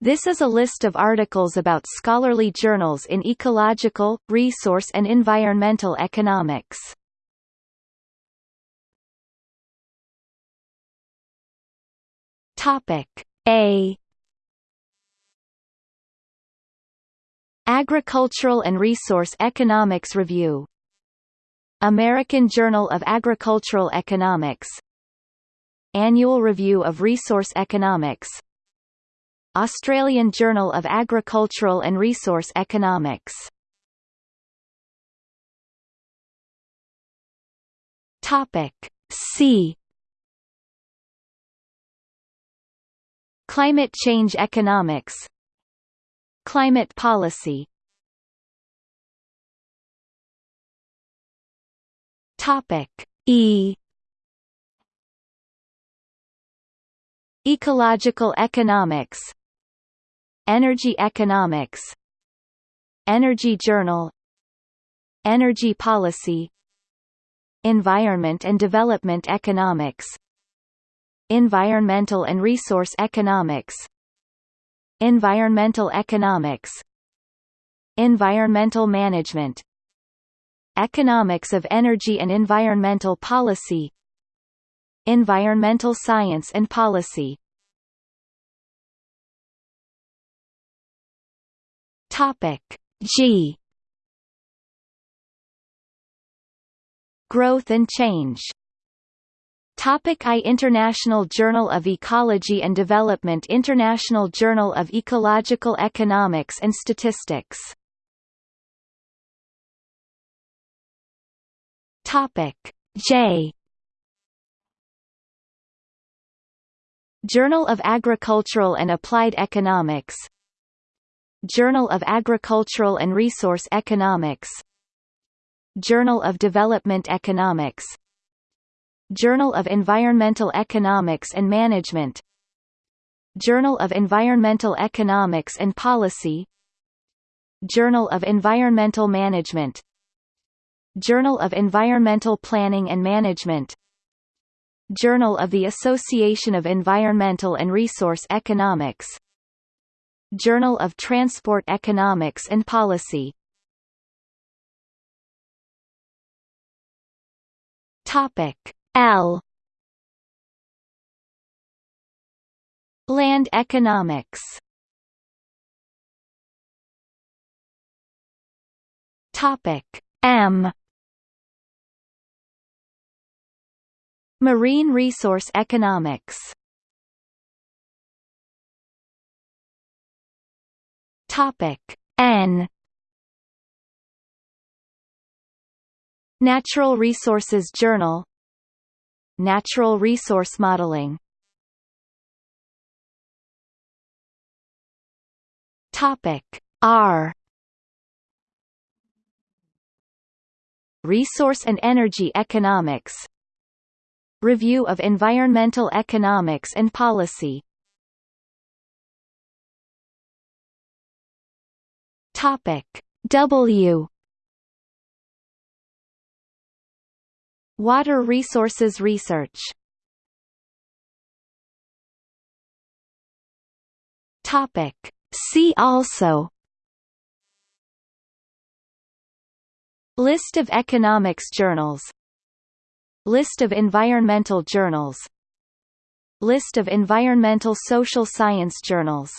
This is a list of articles about scholarly journals in ecological, resource and environmental economics. Topic A. Agricultural and Resource Economics Review. American Journal of Agricultural Economics. Annual Review of Resource Economics Australian Journal of Agricultural and Resource Economics. Topic C. Climate change economics. Climate policy. Topic E. Ecological economics Energy economics Energy Journal Energy policy Environment and development economics Environmental and resource economics Environmental economics Environmental management Economics of energy and environmental policy Environmental science and policy Topic. G. Growth and change. Topic I International Journal of Ecology and Development International Journal of Ecological Economics and Statistics. Topic. J. Journal of Agricultural and Applied Economics Journal of Agricultural and Resource Economics. Journal of Development Economics. Journal of Environmental Economics and Management. Journal of Environmental Economics and Policy. Journal of Environmental Management. Journal of Environmental Planning and Management. Journal of the Association of Environmental and Resource Economics Journal of Transport Economics and Policy. Topic L. Land economics. Topic M. Marine resource economics Topic. N. Natural Resources Journal. Natural resource modeling. Topic. R. Resource and Energy Economics. Review of Environmental Economics and Policy Topic W. Water resources research. Topic See also. List of economics journals. List of environmental journals. List of environmental social science journals